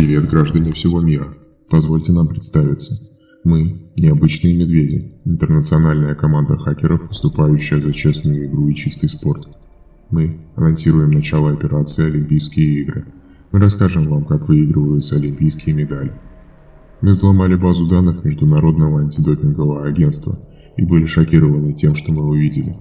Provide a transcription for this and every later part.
Привет, граждане всего мира. Позвольте нам представиться. Мы – необычные медведи, интернациональная команда хакеров, выступающая за честную игру и чистый спорт. Мы анонсируем начало операции «Олимпийские игры». Мы расскажем вам, как выигрываются олимпийские медали. Мы взломали базу данных Международного антидопингового агентства и были шокированы тем, что мы увидели.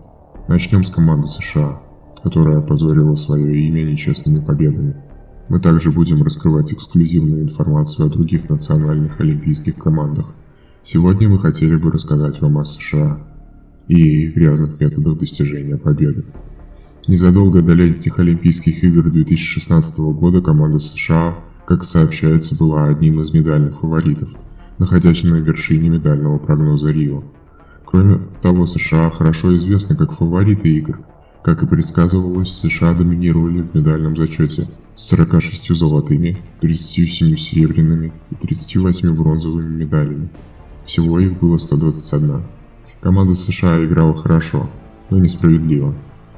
Начнем с команды США, которая опозорила свое имя нечестными победами. Мы также будем раскрывать эксклюзивную информацию о других национальных олимпийских командах. Сегодня мы хотели бы рассказать вам о США и их грязных методах достижения победы. Незадолго до летних Олимпийских игр 2016 года команда США, как сообщается, была одним из медальных фаворитов, находясь на вершине медального прогноза Рио. Кроме того, США хорошо известны как фавориты игр. Как и предсказывалось, США доминировали в медальном зачете – с 46 золотыми, 37 серебряными и 38 бронзовыми медалями. Всего их было 121. Команда США играла хорошо, но несправедливо.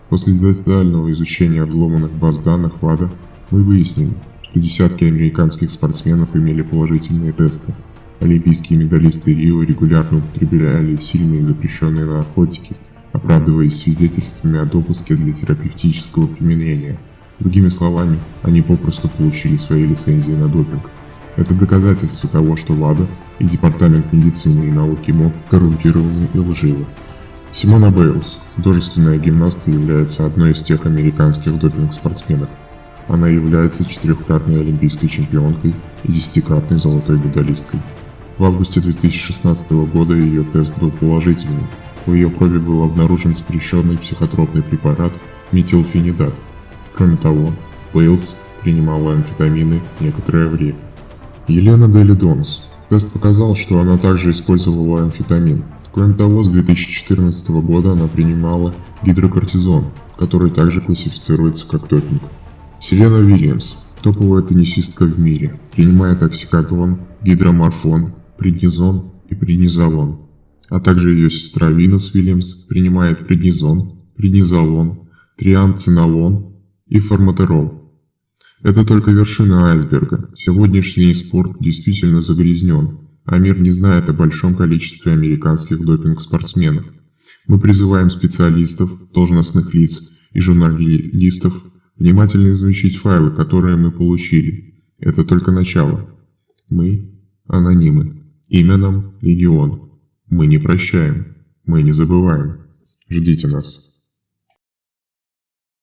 После детального изучения взломанных баз данных ВАДА мы выяснили, что десятки американских спортсменов имели положительные тесты. Олимпийские медалисты Рио регулярно употребляли сильные запрещенные наркотики, оправдываясь свидетельствами о допуске для терапевтического применения – Другими словами, они попросту получили свои лицензии на допинг. Это доказательство того, что ВАДА и Департамент медицины и науки МОК коррумпированы и лживы. Симона Бейлс, художественная гимнастка, является одной из тех американских допинг-спортсменок. Она является четырехкратной олимпийской чемпионкой и десятикратной золотой медалисткой. В августе 2016 года ее тест был положительный. В ее крови был обнаружен запрещенный психотропный препарат метилфенидат – Кроме того, Уэйлс принимала амфетамины некоторое время. Елена Дели Донс. Тест показал, что она также использовала амфетамин. Кроме того, с 2014 года она принимала гидрокортизон, который также классифицируется как допинг. Селена Уильямс, топовая теннисистка в мире, принимает оксикатлон, гидроморфон, преднизон и преднизолон. А также ее сестра Винус Уильямс принимает преднизон, преднизолон, триамцинолон и форматерол. Это только вершина айсберга. Сегодняшний спорт действительно загрязнен, а мир не знает о большом количестве американских допинг-спортсменов. Мы призываем специалистов, должностных лиц и журналистов внимательно изучить файлы, которые мы получили. Это только начало. Мы – анонимы. Имя нам – Легион. Мы не прощаем. Мы не забываем. Ждите нас.